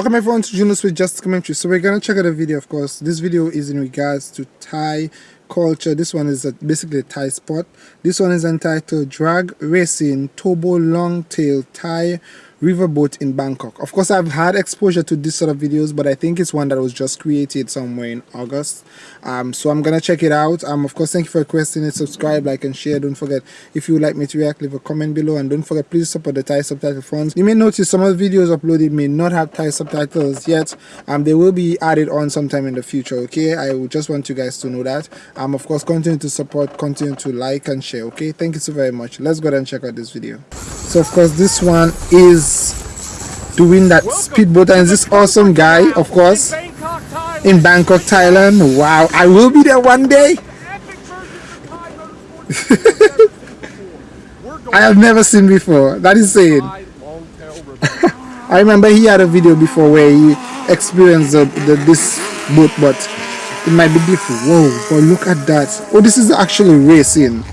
Welcome everyone to Junos with Just Commentary. So we're gonna check out a video of course. This video is in regards to Thai culture. This one is a, basically a Thai sport. This one is entitled Drag Racing Turbo Long Tail Thai riverboat in Bangkok. Of course, I've had exposure to this sort of videos, but I think it's one that was just created somewhere in August. Um, so I'm gonna check it out. Um, of course, thank you for requesting it. Subscribe, like, and share. Don't forget if you would like me to react, leave a comment below, and don't forget please support the Thai subtitle funds. You may notice some of the videos uploaded may not have Thai subtitles yet. Um, they will be added on sometime in the future. Okay, I just want you guys to know that. Um, of course, continue to support, continue to like and share. Okay, thank you so very much. Let's go ahead and check out this video. So of course, this one is doing that speedboat. And this awesome guy of course in Bangkok Thailand. Wow I will be there one day. I have never seen before. That is saying I remember he had a video before where he experienced the, the, this boat but it might be different whoa but look at that. Oh this is actually racing.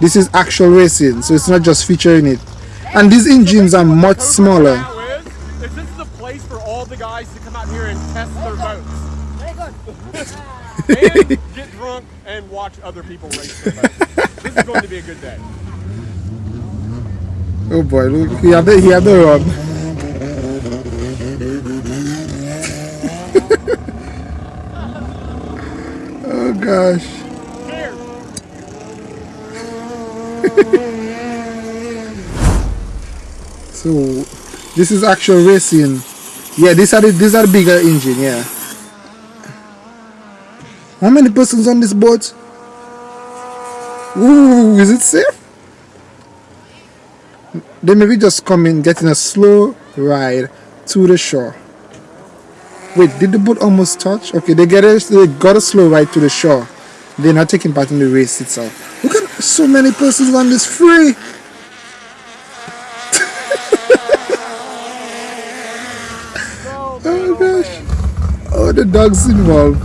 This is actual racing. So it's not just featuring it and these engines are much smaller place for all the guys to come out here and test their boats. and get drunk and watch other people race their boats. This is going to be a good day. Oh boy, look, he had the, he had the run. oh gosh. So, this is actual racing. Yeah, these are the, these are the bigger engine, yeah. How many persons on this boat? Ooh, is it safe? They maybe just coming getting a slow ride to the shore. Wait, did the boat almost touch? Okay, they get a, they got a slow ride to the shore. They're not taking part in the race itself. Look at so many persons on this free. Oh gosh. Oh, the dog's involved.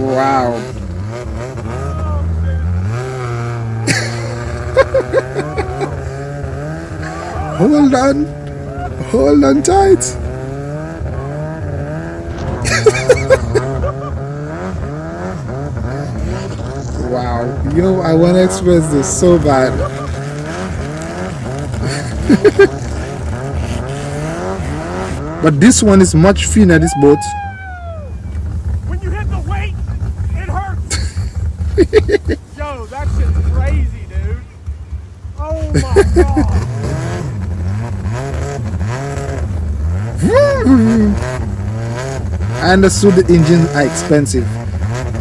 wow. Hold on. Hold on tight. Wow. Yo, I want to express this so bad. but this one is much thinner, this boat. When you hit the weight, it hurts. Yo, that shit's crazy, dude. Oh my god. I understood the engines are expensive.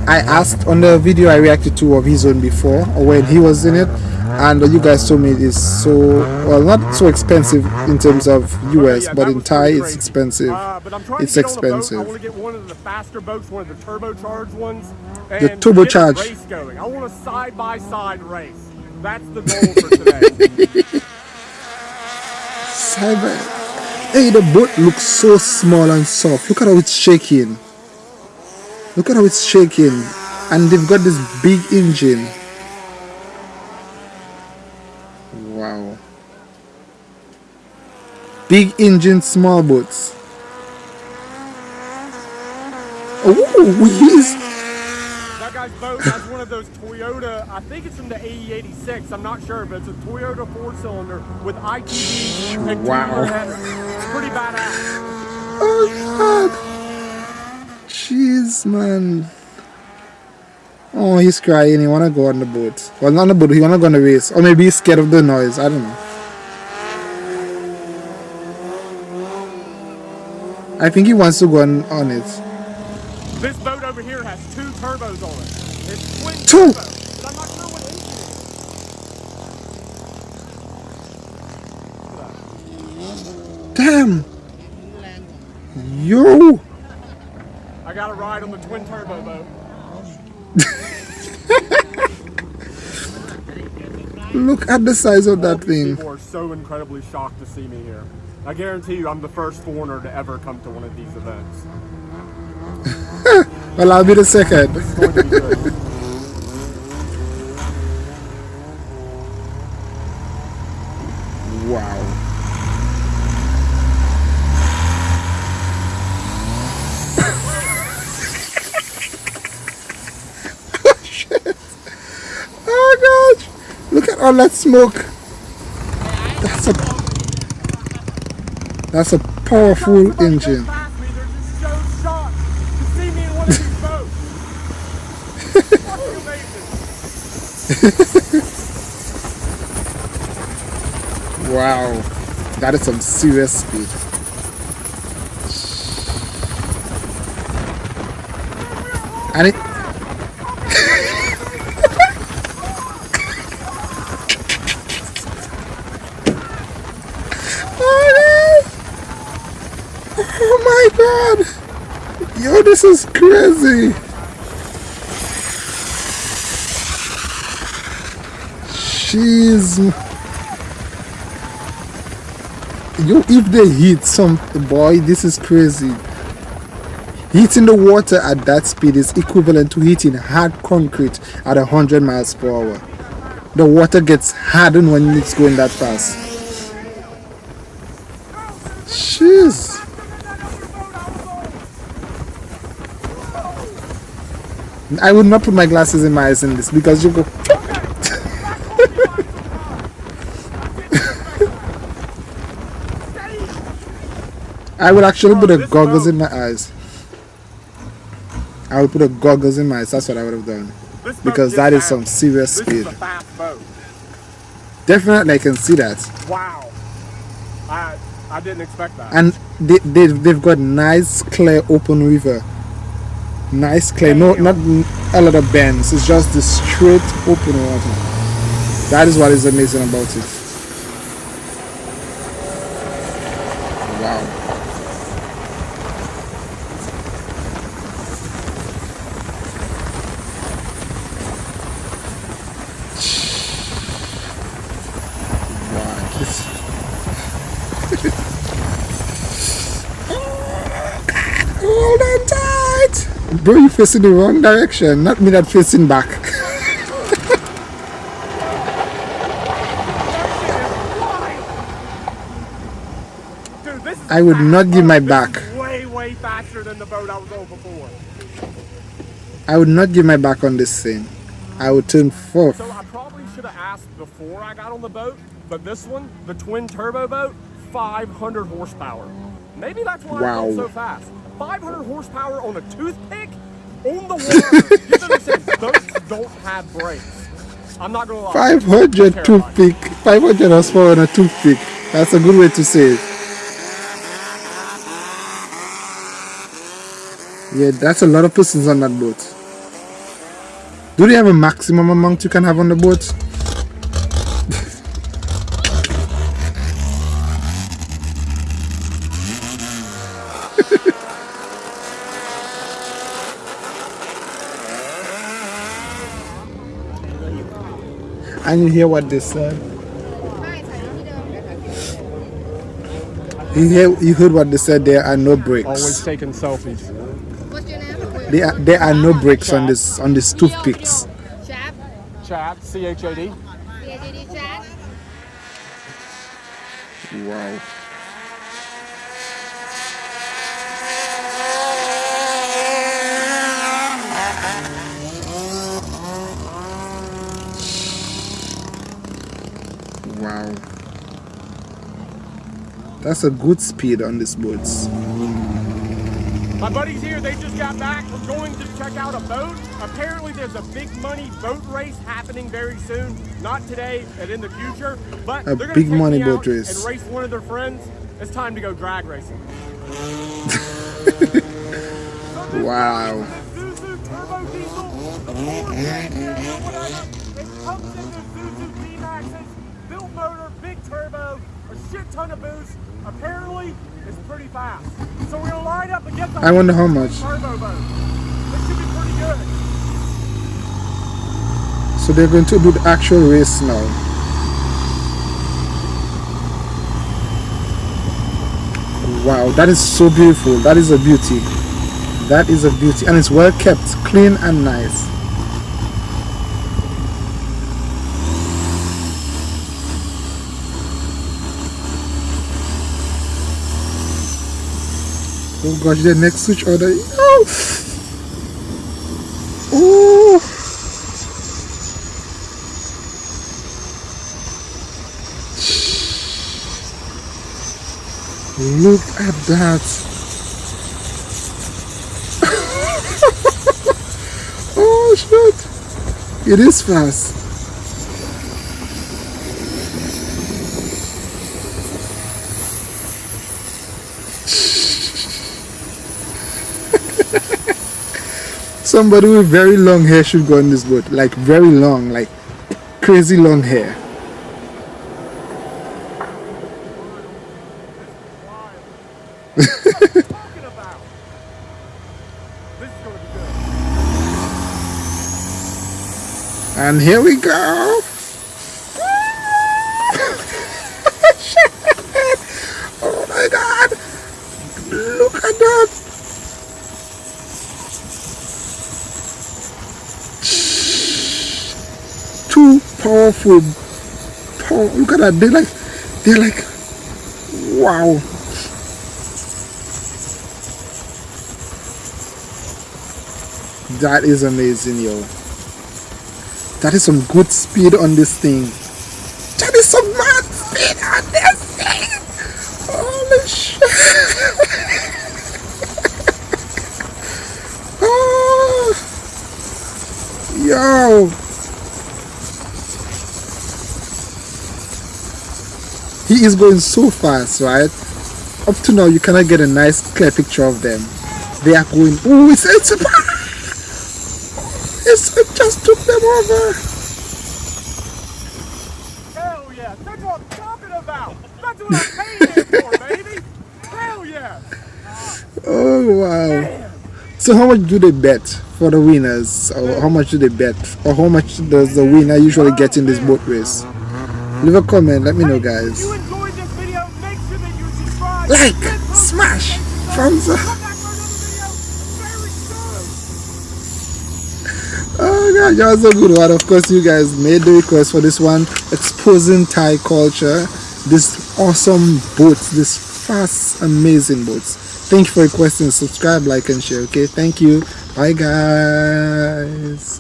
I asked on the video I reacted to of his own before, or when he was in it, and you guys told me it is so well not so expensive in terms of US, but in Thai it's expensive. Uh, it's expensive. I want to get one of the faster boats, one of the turbocharged ones. the turbocharged. Race going. I want a side by side race. That's the goal for today. by. Hey, the boat looks so small and soft. Look at how it's shaking. Look at how it's shaking. And they've got this big engine. Wow. Big engine, small boats. Oh, he's... That guy's boat has one of those Toyota, I think it's from the AE86, I'm not sure, but it's a Toyota four-cylinder with and wow. It's pretty badass. Oh, God. Man. Oh, he's crying. He wanna go on the boat. Well, not on the boat. He wanna go on the race, or maybe he's scared of the noise. I don't know. I think he wants to go on, on it. This boat over here has two turbos on it. It's twin two. Turbos, but I'm not sure what Damn. Yo. I got a ride on the twin turbo boat. Look at the size of that thing. People are so incredibly shocked to see me here. I guarantee you I'm the first foreigner to ever come to one of these events. Well, I'll be the second. This is going to be good. Wow. oh shit. Oh Oh, all that smoke. That's a That's a powerful engine. Wow. That is some serious speed. And it oh, no. oh my god! Yo, this is crazy! Jeez. Yo, if they hit some boy, this is crazy. Hitting the water at that speed is equivalent to hitting hard concrete at 100 miles per hour. The water gets hardened when it's going that fast. Jeez. I would not put my glasses in my eyes in this because you go. I would actually put a goggles in my eyes. I would put a goggles in my eyes. That's what I would have done. Because that is some serious speed. a fast boat. Definitely, I can see that. Wow. I I didn't expect that. And they, they, they've got nice, clear, open river. Nice, clear. No, not a lot of bends. It's just the straight, open water. That is what is amazing about it. Bro, you facing the wrong direction, not me that facing back. Dude, this is I would not give my back. way, way faster than the boat I was on before. I would not give my back on this thing. I would turn fourth. So I probably should have asked before I got on the boat, but this one, the twin turbo boat, 500 horsepower. Maybe that's why Wow. it's so fast. 500 horsepower on a toothpick on the water. you have to understand, don't have brakes. I'm not gonna lie. 500 toothpick. 500 horsepower on a toothpick. That's a good way to say it. Yeah, that's a lot of persons on that boat. Do they have a maximum amount you can have on the boat? and you hear what they said. You, hear, you heard what they said, there are no breaks. Always taking selfies. There are, there are no breaks Chad. on this on these toothpicks. Chad, Chad. Wow. Wow. That's a good speed on these boats. My buddies here, they just got back. We're going to check out a boat. Apparently, there's a big money boat race happening very soon. Not today and in the future, but A big money boat race. and race one of their friends. It's time to go drag racing. Wow. Isuzu turbo diesel, or whatever. It comes in the Isuzu D-Maxes, built motor, big turbo, a shit ton of boost. Apparently, it's pretty fast. So we're gonna line up against the I wonder how much. turbo boat. This should be pretty good. So they're going to do the actual race now. Wow, that is so beautiful. That is a beauty. that is a beauty and it's well kept clean and nice oh gosh the next switch order. Oh, oh. look at that. Oh shit. It is fast somebody with very long hair should go on this boat. Like very long like crazy long hair. And here we go. Oh my god. Look at that powerful power look at that they're like they're like wow. That is amazing yo. That is some good speed on this thing. That is some mad speed on this thing. Holy shit. Oh, yo he is going so fast right? Up to now you cannot get a nice clear picture of them. They are going oh it's it's it's it just took them over. Hell yeah, that's what I'm talking about. That's what I'm paying for, baby. Hell yeah. oh wow. So how much do they bet for the winners? Or how much do they bet? Or how much does the winner usually get in this boat race? Leave a comment. Let me know guys. you enjoyed this video, make sure that you subscribe. Like, smash, thumbs up. Come back for another video very soon. Oh god, that was a good one. Of course, you guys made the request for this one, exposing Thai culture, this awesome boats, this fast, amazing boats. Thank you for requesting. Subscribe, like, and share. Okay, thank you. Bye, guys.